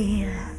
feel.